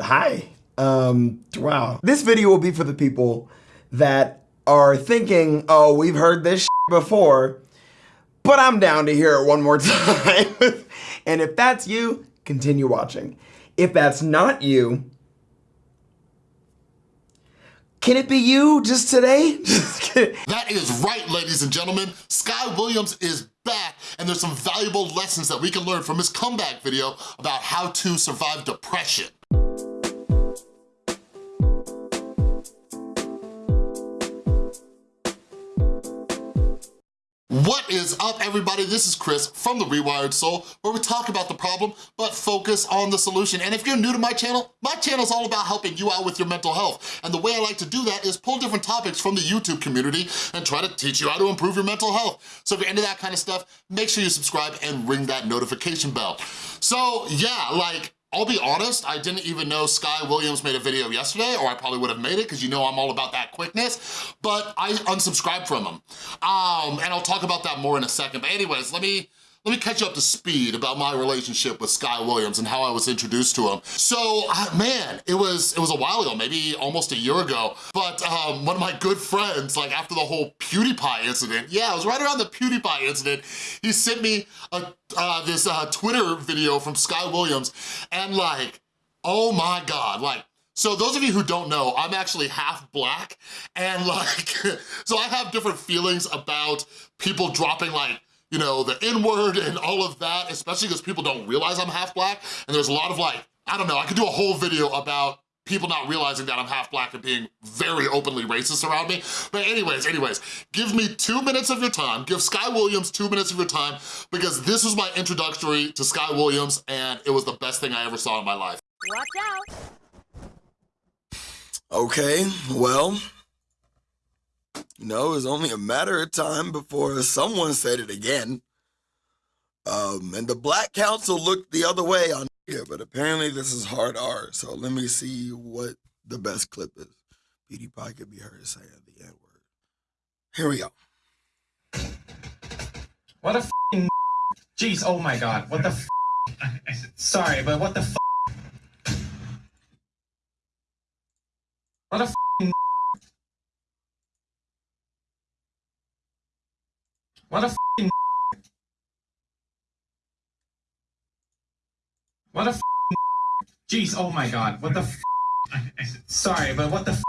Hi. Um, wow. This video will be for the people that are thinking, oh, we've heard this before, but I'm down to hear it one more time. and if that's you, continue watching. If that's not you, can it be you just today? That is right, ladies and gentlemen. Sky Williams is back, and there's some valuable lessons that we can learn from his comeback video about how to survive depression. What is up, everybody? This is Chris from The Rewired Soul, where we talk about the problem, but focus on the solution. And if you're new to my channel, my channel is all about helping you out with your mental health. And the way I like to do that is pull different topics from the YouTube community and try to teach you how to improve your mental health. So if you're into that kind of stuff, make sure you subscribe and ring that notification bell. So yeah, like, I'll be honest, I didn't even know Sky Williams made a video yesterday, or I probably would have made it because you know I'm all about that quickness, but I unsubscribed from him. Um, and I'll talk about that more in a second. But anyways, let me let me catch you up to speed about my relationship with Sky Williams and how I was introduced to him. So, uh, man, it was it was a while ago, maybe almost a year ago, but um, one of my good friends, like after the whole PewDiePie incident, yeah, it was right around the PewDiePie incident, he sent me a, uh, this uh, Twitter video from Sky Williams, and like, oh my God, like, so those of you who don't know, I'm actually half black, and like, so I have different feelings about people dropping like you know, the N-word and all of that, especially because people don't realize I'm half black. And there's a lot of like, I don't know, I could do a whole video about people not realizing that I'm half black and being very openly racist around me. But anyways, anyways, give me two minutes of your time, give Sky Williams two minutes of your time, because this was my introductory to Sky Williams and it was the best thing I ever saw in my life. Watch out. Okay, well, know, it was only a matter of time before someone said it again. Um, and the Black Council looked the other way on here, but apparently this is hard R. So let me see what the best clip is. PewDiePie could be heard saying the N word. Here we go. What a f***ing Jeez, oh my god, what the f Sorry, but what the f What a f***ing F***ing What the f***ing Jeez, oh my god, what the f Sorry, but what the f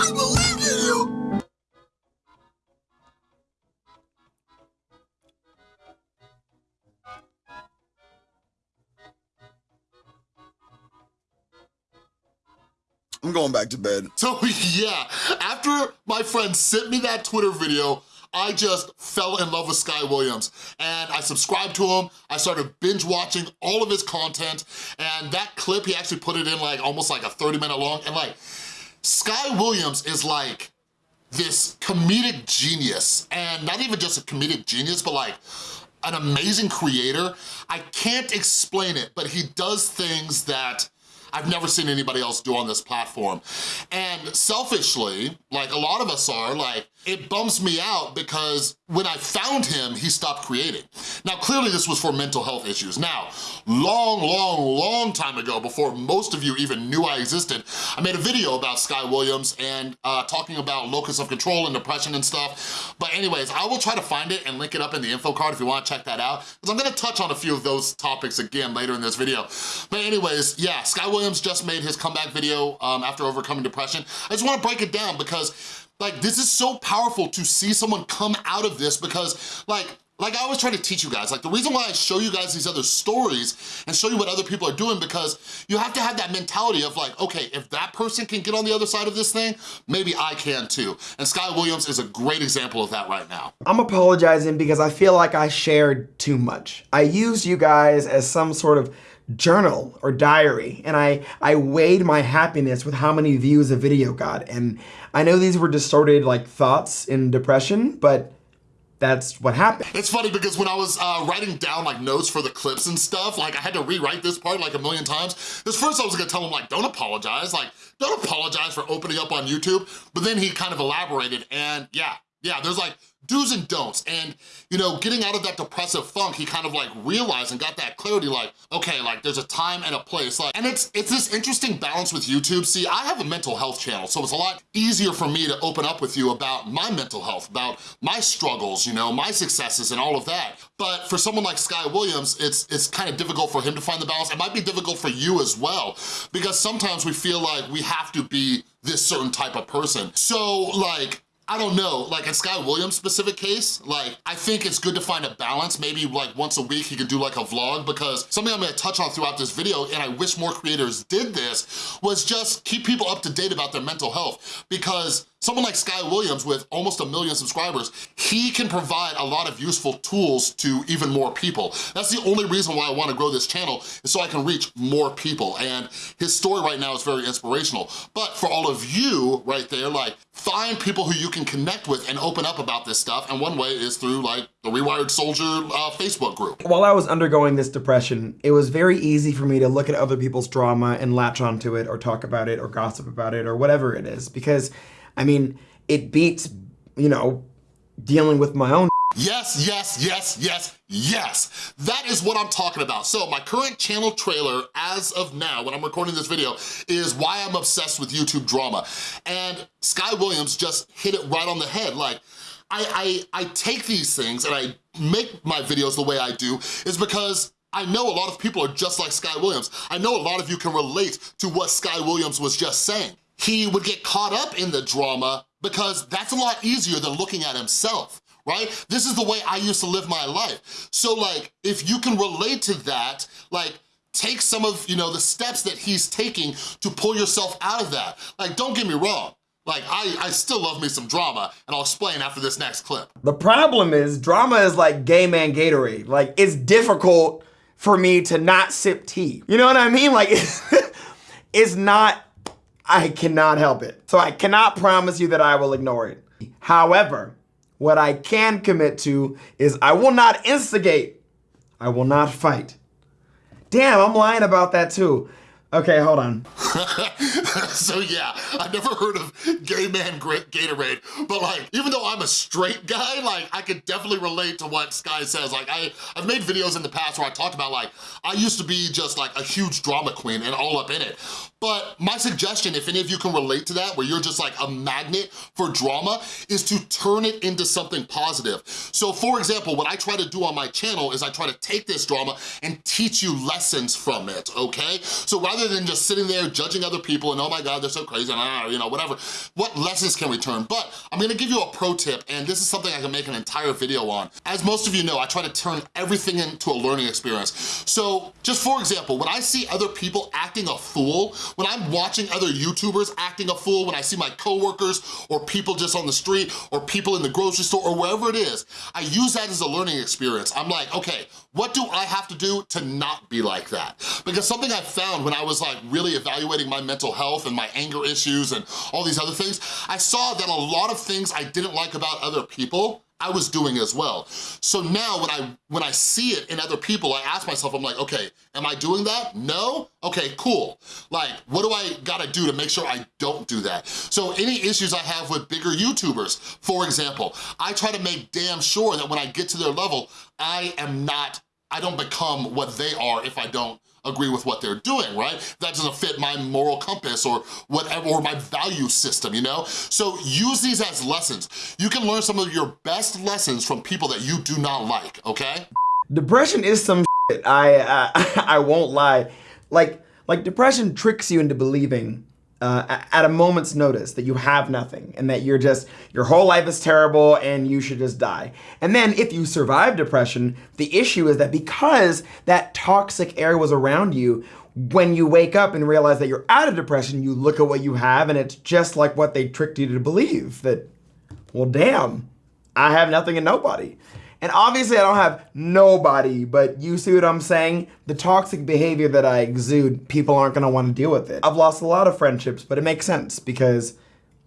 I believed in you. I'm going back to bed. So yeah, after my friend sent me that Twitter video, I just fell in love with Sky Williams and I subscribed to him. I started binge watching all of his content and that clip, he actually put it in like almost like a 30 minute long and like, Sky Williams is like this comedic genius and not even just a comedic genius, but like an amazing creator. I can't explain it, but he does things that I've never seen anybody else do on this platform. And selfishly, like a lot of us are, like, it bums me out because when I found him, he stopped creating. Now, clearly this was for mental health issues. Now, long, long, long time ago, before most of you even knew I existed, I made a video about Sky Williams and uh, talking about locus of control and depression and stuff. But anyways, I will try to find it and link it up in the info card if you wanna check that out, because I'm gonna touch on a few of those topics again later in this video. But anyways, yeah, Sky Williams just made his comeback video um, after overcoming depression. I just wanna break it down because like, this is so powerful to see someone come out of this because, like, like I always try to teach you guys, like the reason why I show you guys these other stories and show you what other people are doing because you have to have that mentality of like, okay, if that person can get on the other side of this thing, maybe I can too. And Sky Williams is a great example of that right now. I'm apologizing because I feel like I shared too much. I used you guys as some sort of journal or diary and I, I weighed my happiness with how many views a video got and I know these were distorted like thoughts in depression but that's what happened. It's funny because when I was uh, writing down like notes for the clips and stuff, like I had to rewrite this part like a million times. Because first I was gonna tell him like, don't apologize, like don't apologize for opening up on YouTube. But then he kind of elaborated and yeah, yeah, there's like do's and don'ts. And, you know, getting out of that depressive funk, he kind of like realized and got that clarity like, okay, like there's a time and a place. Like, and it's it's this interesting balance with YouTube. See, I have a mental health channel, so it's a lot easier for me to open up with you about my mental health, about my struggles, you know, my successes and all of that. But for someone like Sky Williams, it's, it's kind of difficult for him to find the balance. It might be difficult for you as well, because sometimes we feel like we have to be this certain type of person. So like, I don't know, like in Sky Williams' specific case, like I think it's good to find a balance. Maybe like once a week he could do like a vlog because something I'm gonna touch on throughout this video and I wish more creators did this was just keep people up to date about their mental health because Someone like Sky Williams with almost a million subscribers, he can provide a lot of useful tools to even more people. That's the only reason why I wanna grow this channel is so I can reach more people. And his story right now is very inspirational. But for all of you right there, like find people who you can connect with and open up about this stuff. And one way is through like the Rewired Soldier uh, Facebook group. While I was undergoing this depression, it was very easy for me to look at other people's drama and latch onto it or talk about it or gossip about it or whatever it is because I mean, it beats, you know, dealing with my own Yes, yes, yes, yes, yes. That is what I'm talking about. So my current channel trailer as of now, when I'm recording this video, is why I'm obsessed with YouTube drama. And Sky Williams just hit it right on the head. Like, I, I, I take these things and I make my videos the way I do is because I know a lot of people are just like Sky Williams. I know a lot of you can relate to what Sky Williams was just saying he would get caught up in the drama because that's a lot easier than looking at himself right? This is the way I used to live my life. So like, if you can relate to that, like, take some of, you know, the steps that he's taking to pull yourself out of that. Like, don't get me wrong. Like, I, I still love me some drama, and I'll explain after this next clip. The problem is, drama is like gay man Gatorade. Like, it's difficult for me to not sip tea. You know what I mean? Like, it's not I cannot help it. So I cannot promise you that I will ignore it. However, what I can commit to is I will not instigate. I will not fight. Damn, I'm lying about that too. Okay, hold on. so yeah, I've never heard of gay man Gatorade, but like, even though I'm a straight guy, like I could definitely relate to what Sky says. Like I, I've made videos in the past where I talked about like, I used to be just like a huge drama queen and all up in it. But my suggestion, if any of you can relate to that, where you're just like a magnet for drama, is to turn it into something positive. So for example, what I try to do on my channel is I try to take this drama and teach you lessons from it, okay? So rather than just sitting there judging other people and oh my God, they're so crazy, and ah, you know, whatever, what lessons can we turn? But I'm gonna give you a pro tip, and this is something I can make an entire video on. As most of you know, I try to turn everything into a learning experience. So just for example, when I see other people acting a fool, when I'm watching other YouTubers acting a fool, when I see my coworkers or people just on the street or people in the grocery store or wherever it is, I use that as a learning experience. I'm like, okay, what do I have to do to not be like that? Because something I found when I was like really evaluating my mental health and my anger issues and all these other things, I saw that a lot of things I didn't like about other people I was doing as well. So now when I, when I see it in other people, I ask myself, I'm like, okay, am I doing that? No? Okay, cool. Like, what do I gotta do to make sure I don't do that? So any issues I have with bigger YouTubers, for example, I try to make damn sure that when I get to their level, I am not, I don't become what they are if I don't agree with what they're doing, right? That doesn't fit my moral compass or whatever, or my value system, you know? So use these as lessons. You can learn some of your best lessons from people that you do not like, okay? Depression is some shit. I, uh, I won't lie. Like, like depression tricks you into believing uh, at a moment's notice that you have nothing and that you're just, your whole life is terrible and you should just die. And then if you survive depression, the issue is that because that toxic air was around you, when you wake up and realize that you're out of depression, you look at what you have and it's just like what they tricked you to believe that, well, damn, I have nothing and nobody. And obviously I don't have nobody, but you see what I'm saying? The toxic behavior that I exude, people aren't gonna wanna deal with it. I've lost a lot of friendships, but it makes sense because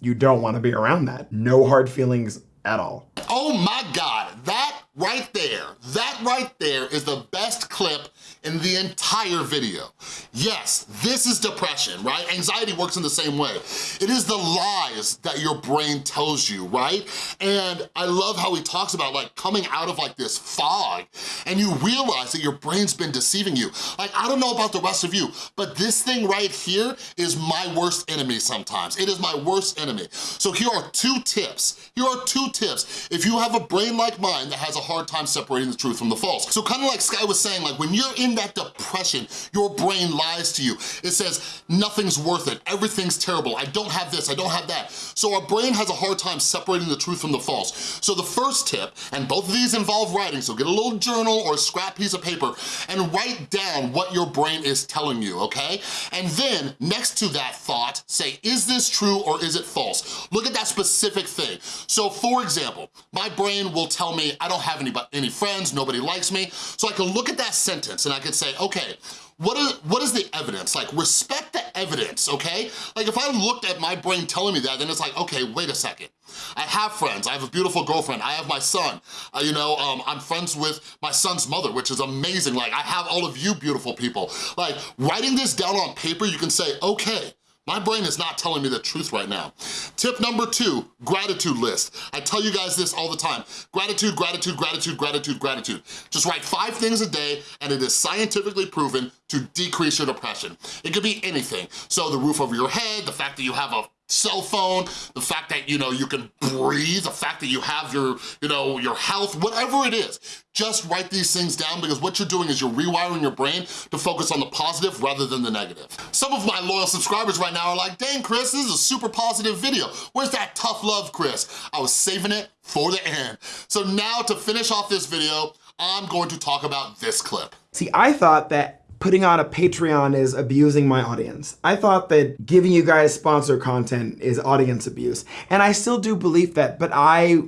you don't wanna be around that. No hard feelings at all. Oh my God, that right there, that right there is the best clip in the entire video. Yes, this is depression, right? Anxiety works in the same way. It is the lies that your brain tells you, right? And I love how he talks about like coming out of like this fog and you realize that your brain's been deceiving you. Like, I don't know about the rest of you, but this thing right here is my worst enemy sometimes. It is my worst enemy. So here are two tips. Here are two tips. If you have a brain like mine that has a hard time separating the truth from the false. So kind of like Sky was saying, like when you're in that depression, your brain lies to you. It says, nothing's worth it, everything's terrible, I don't have this, I don't have that. So our brain has a hard time separating the truth from the false. So the first tip, and both of these involve writing, so get a little journal or a scrap piece of paper and write down what your brain is telling you, okay? And then next to that thought, say, is this true or is it false? Look at that specific thing. So for example, my brain will tell me I don't have any, any friends, nobody likes me, so I can look at that sentence and I can say, okay, what is, what is the evidence? Like, respect the evidence, okay? Like, if I looked at my brain telling me that, then it's like, okay, wait a second. I have friends, I have a beautiful girlfriend, I have my son, uh, you know, um, I'm friends with my son's mother, which is amazing. Like, I have all of you beautiful people. Like, writing this down on paper, you can say, okay, my brain is not telling me the truth right now. Tip number two, gratitude list. I tell you guys this all the time. Gratitude, gratitude, gratitude, gratitude, gratitude. Just write five things a day and it is scientifically proven to decrease your depression. It could be anything. So the roof over your head, the fact that you have a cell phone, the fact that, you know, you can breathe, the fact that you have your, you know, your health, whatever it is, just write these things down because what you're doing is you're rewiring your brain to focus on the positive rather than the negative. Some of my loyal subscribers right now are like, dang, Chris, this is a super positive video. Where's that tough love, Chris? I was saving it for the end. So now to finish off this video, I'm going to talk about this clip. See, I thought that putting on a Patreon is abusing my audience. I thought that giving you guys sponsor content is audience abuse. And I still do believe that, but I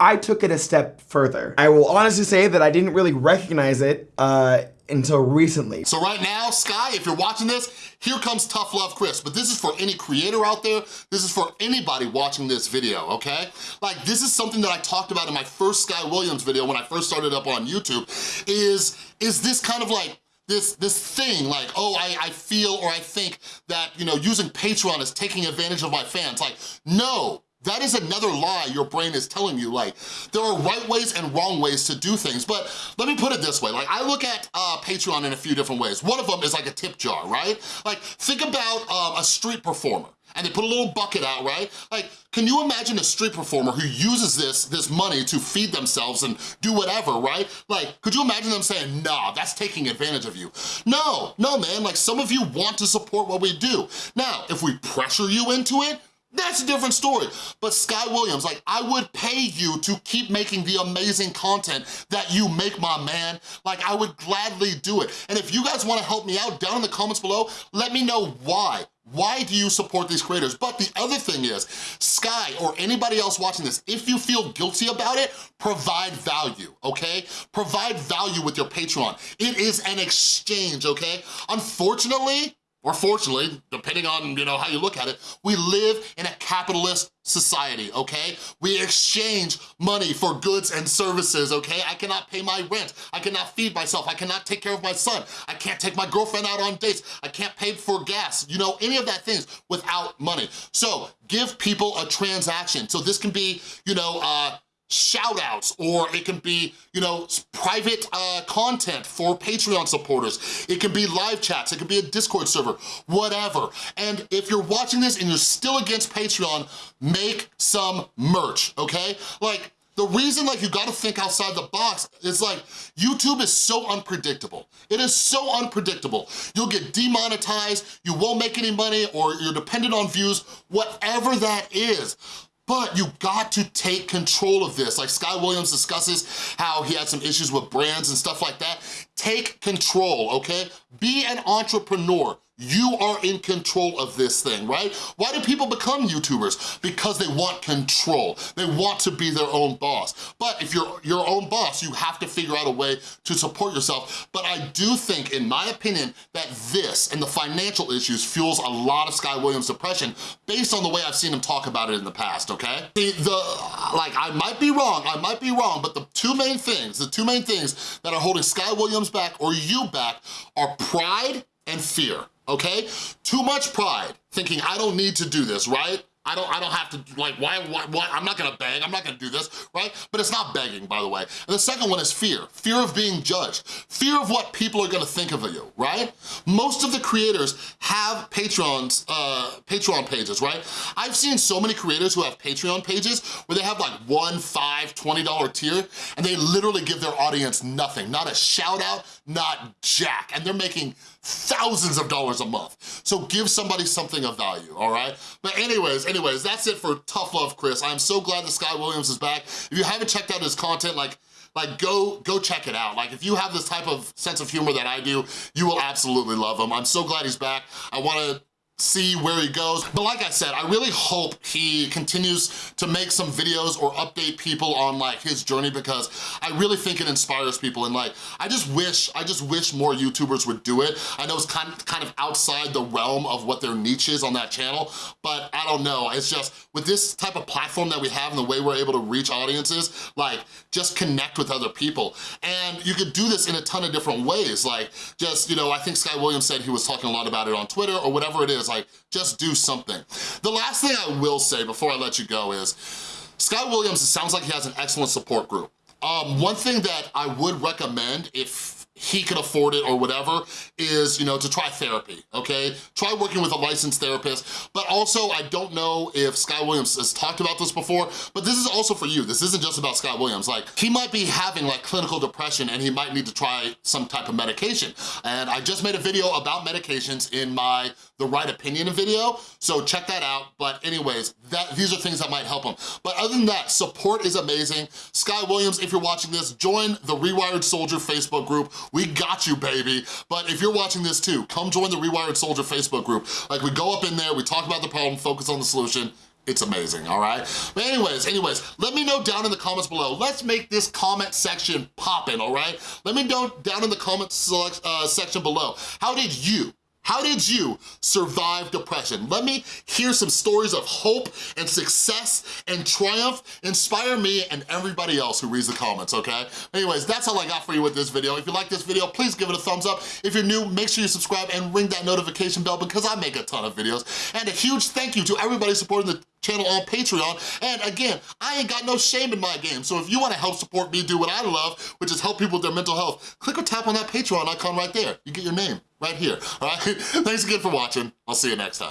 I took it a step further. I will honestly say that I didn't really recognize it uh, until recently. So right now, Sky, if you're watching this, here comes Tough Love Chris, but this is for any creator out there, this is for anybody watching this video, okay? Like, this is something that I talked about in my first Sky Williams video when I first started up on YouTube, is, is this kind of like, this, this thing like, oh, I, I feel or I think that, you know, using Patreon is taking advantage of my fans. Like, no, that is another lie your brain is telling you. Like, there are right ways and wrong ways to do things. But let me put it this way. Like, I look at uh, Patreon in a few different ways. One of them is like a tip jar, right? Like, think about um, a street performer and they put a little bucket out, right? Like, can you imagine a street performer who uses this, this money to feed themselves and do whatever, right? Like, could you imagine them saying, nah, that's taking advantage of you? No, no, man, like some of you want to support what we do. Now, if we pressure you into it, that's a different story. But Sky Williams, like, I would pay you to keep making the amazing content that you make, my man. Like, I would gladly do it. And if you guys wanna help me out, down in the comments below, let me know why. Why do you support these creators? But the other thing is, Sky or anybody else watching this, if you feel guilty about it, provide value, okay? Provide value with your Patreon. It is an exchange, okay? Unfortunately, or fortunately, depending on you know how you look at it, we live in a capitalist society, okay? We exchange money for goods and services, okay? I cannot pay my rent, I cannot feed myself, I cannot take care of my son, I can't take my girlfriend out on dates, I can't pay for gas, you know, any of that things without money. So give people a transaction. So this can be, you know, uh, shout outs or it can be, you know, private uh, content for Patreon supporters. It can be live chats, it can be a Discord server, whatever. And if you're watching this and you're still against Patreon, make some merch, okay? Like, the reason like you gotta think outside the box is like, YouTube is so unpredictable. It is so unpredictable. You'll get demonetized, you won't make any money, or you're dependent on views, whatever that is. But you got to take control of this. Like Sky Williams discusses how he had some issues with brands and stuff like that. Take control, okay? Be an entrepreneur. You are in control of this thing, right? Why do people become YouTubers? Because they want control. They want to be their own boss. But if you're your own boss, you have to figure out a way to support yourself. But I do think, in my opinion, that this and the financial issues fuels a lot of Sky Williams' depression based on the way I've seen him talk about it in the past, okay? The, the, like, I might be wrong, I might be wrong, but the two main things, the two main things that are holding Sky Williams back or you back are pride and fear okay? Too much pride, thinking I don't need to do this, right? I don't, I don't have to, like, why, why, I'm not gonna beg, I'm not gonna do this, right? But it's not begging, by the way. And the second one is fear. Fear of being judged. Fear of what people are gonna think of you, right? Most of the creators have Patreons, uh, Patreon pages, right? I've seen so many creators who have Patreon pages where they have like one, five, $20 tier, and they literally give their audience nothing. Not a shout out, not jack. And they're making thousands of dollars a month. So give somebody something of value, all right? But anyways, anyways, that's it for Tough Love Chris. I'm so glad that Sky Williams is back. If you haven't checked out his content, like, like go go check it out. Like if you have this type of sense of humor that I do, you will absolutely love him. I'm so glad he's back. I wanna see where he goes. But like I said, I really hope he continues to make some videos or update people on like his journey because I really think it inspires people and like, I just wish, I just wish more YouTubers would do it. I know it's kind of, kind of outside the realm of what their niche is on that channel, but I don't know. It's just, with this type of platform that we have and the way we're able to reach audiences, like just connect with other people. And you could do this in a ton of different ways. Like just, you know, I think Sky Williams said he was talking a lot about it on Twitter or whatever it is like, just do something. The last thing I will say before I let you go is, Sky Williams, it sounds like he has an excellent support group. Um, one thing that I would recommend if he can afford it or whatever, is, you know, to try therapy, okay? Try working with a licensed therapist, but also I don't know if Sky Williams has talked about this before, but this is also for you. This isn't just about Sky Williams. Like, he might be having like clinical depression and he might need to try some type of medication. And I just made a video about medications in my The Right Opinion video, so check that out. But anyways, that these are things that might help him. But other than that, support is amazing. Sky Williams, if you're watching this, join the Rewired Soldier Facebook group. We got you, baby. But if you're watching this too, come join the Rewired Soldier Facebook group. Like we go up in there, we talk about the problem, focus on the solution, it's amazing, all right? But anyways, anyways, let me know down in the comments below. Let's make this comment section poppin', all right? Let me know down in the comments uh, section below. How did you how did you survive depression? Let me hear some stories of hope and success and triumph. Inspire me and everybody else who reads the comments, okay? Anyways, that's all I got for you with this video. If you like this video, please give it a thumbs up. If you're new, make sure you subscribe and ring that notification bell because I make a ton of videos. And a huge thank you to everybody supporting the channel on Patreon. And again, I ain't got no shame in my game. So if you wanna help support me do what I love, which is help people with their mental health, click or tap on that Patreon icon right there. You get your name right here, all right? Thanks again for watching. I'll see you next time.